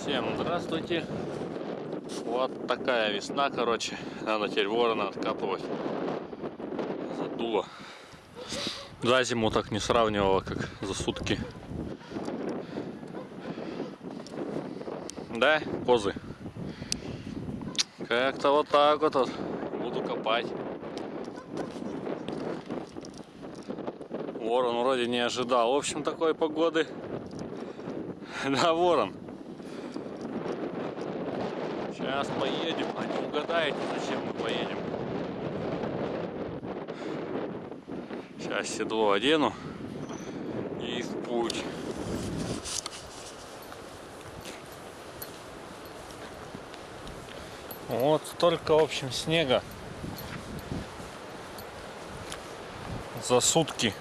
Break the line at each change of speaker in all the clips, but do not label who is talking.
Всем здравствуйте. Вот такая весна, короче. Надо теперь ворона откапывать. Задуло. За зиму так не сравнивало, как за сутки. Да, козы? Как-то вот так вот, буду копать. Ворон вроде не ожидал. В общем, такой погоды. Да, ворон. Сейчас поедем. А не угадаете, зачем мы поедем? Сейчас седло одену и в путь. Вот столько, в общем, снега за сутки.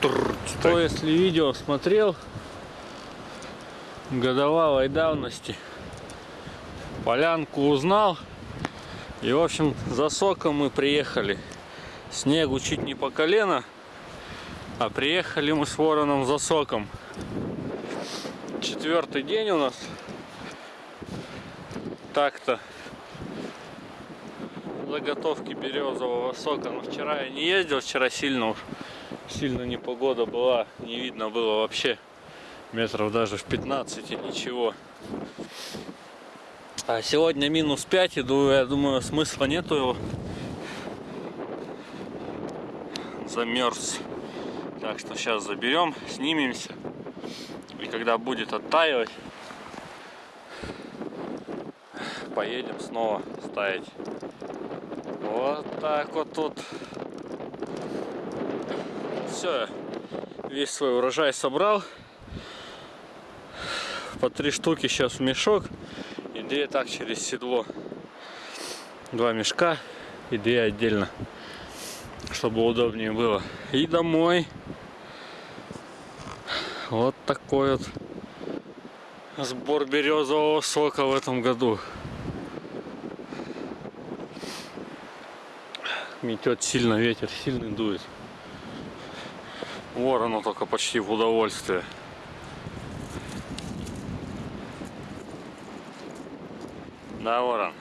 Кто, если видео смотрел годовалой давности, полянку узнал. И, в общем, за соком мы приехали. Снегу чуть не по колено, а приехали мы с вороном за соком. Четвертый день у нас. Так-то заготовки березового сока. Но вчера я не ездил, вчера сильно уж сильно непогода была, не видно было вообще метров даже в 15 ничего. А сегодня минус 5 иду, я думаю, смысла нету его. Замерз. Так что сейчас заберем, снимемся. И когда будет оттаивать, поедем снова ставить. Вот так вот тут все, весь свой урожай собрал. По три штуки сейчас в мешок и две так через седло. Два мешка и две отдельно, чтобы удобнее было. И домой. Вот такой вот сбор березового сока в этом году. Метет сильно, ветер сильный дует. Ворону только почти в удовольствие. Да, ворон.